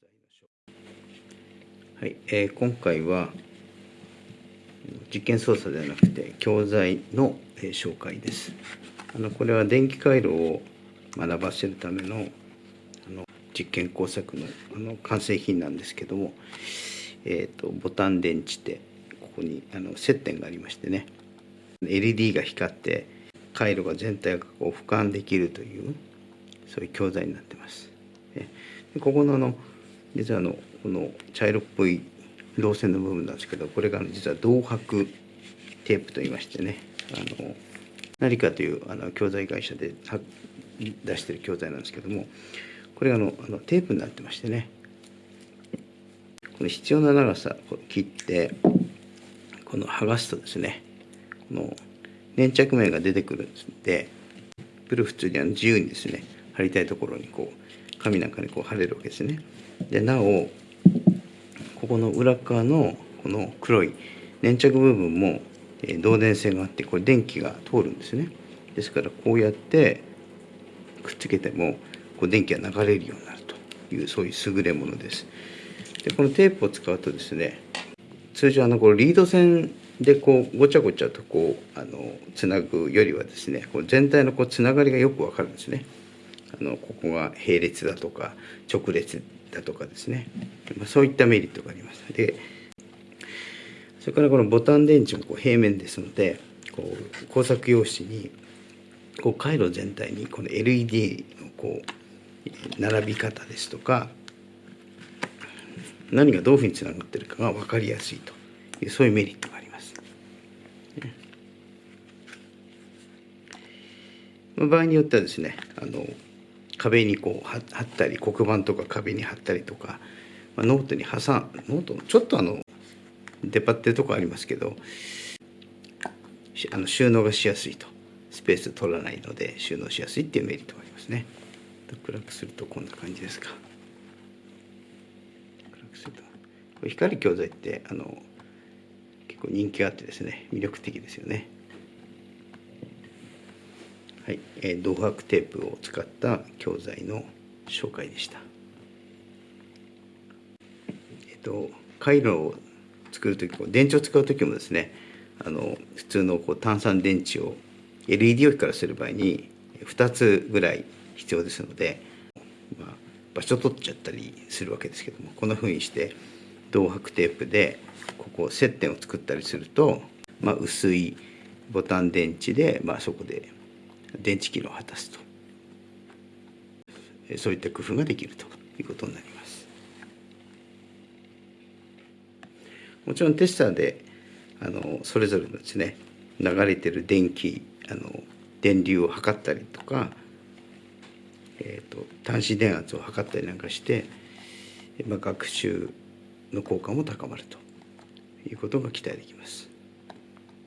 材のはい、えー今回は実験操作ではなくて教材の、えー紹介です。あのこれは電気回路を学ばせるためのあの実験工作のあの完成品なんですけども、えー、とボタン電池でここにあの接点がありましてね。LED が光って回路が全体がこう俯瞰できるというそういう教材になってます。でここのあの実はあのこの茶色っぽい導線の部分なんですけどこれが実は銅箔テープといいましてねあの何かというあの教材会社で出してる教材なんですけどもこれがのあのテープになってましてねこの必要な長さを切ってこの剥がすとですねこの粘着面が出てくるんでプル普通にあの自由にですね貼りたいところにこう紙なんかにこう貼れるわけですね。でなおここの裏側のこの黒い粘着部分もえ導電線があってこれ電気が通るんですね。ですからこうやってくっつけてもこう電気が流れるようになるというそういう優れものです。でこのテープを使うとですね通常あのこうリード線でこうごちゃごちゃとこうあのつなぐよりはですねこう全体のこうつながりがよくわかるんですね。あのここが並列だとか直列だとかですね、まあ、そういったメリットがありますでそれからこのボタン電池もこう平面ですのでこう工作用紙にこう回路全体にこの LED のこう並び方ですとか何がどういうふうにつながってるかが分かりやすいというそういうメリットがあります。場合によってはですねあの壁にこう貼ったり黒板とか壁に貼ったりとか、まあ、ノートに挟んノートのちょっとあの出っ張ってるとこありますけどあの収納がしやすいと。スペース取らないので収納しやすいっていうメリットがありますね。暗くするとこんな感じですか。暗くすると。光教材ってあの結構人気があってですね魅力的ですよね。はい、えー、銅箔テープを使った教材の紹介でした。えっと回路を作る時電池を使う時もですねあの普通のこう単三電池を LED 置きからする場合に2つぐらい必要ですので、まあ、場所取っちゃったりするわけですけどもこんなふうにして銅箔テープでここ接点を作ったりすると、まあ、薄いボタン電池で、まあ、そこで電池機能を果たすとそういった工夫ができるということになります。もちろんテスターであのそれぞれのですね流れてる電気あの電流を測ったりとか、えーと、端子電圧を測ったりなんかして、まあ、学習の効果も高まるということが期待できます。